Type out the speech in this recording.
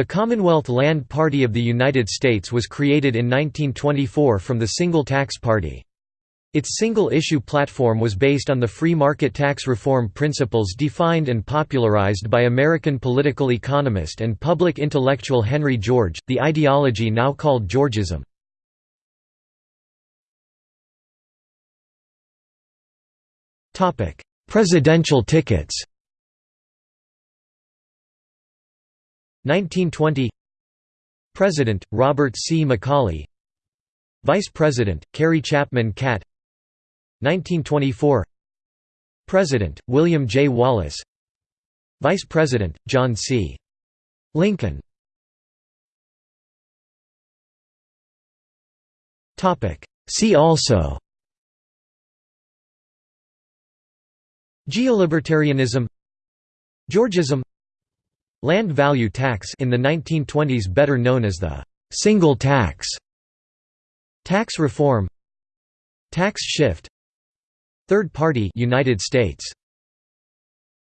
The Commonwealth Land Party of the United States was created in 1924 from the Single Tax Party. Its single-issue platform was based on the free market tax reform principles defined and popularized by American political economist and public intellectual Henry George, the ideology now called Georgism. Presidential tickets 1920 President, Robert C. Macauley Vice President, Carrie Chapman Catt. 1924 President, William J. Wallace. Vice President, John C. Lincoln. See also. Geolibertarianism. Georgism Land value tax in the 1920s better known as the «single tax» Tax reform Tax shift Third Party United States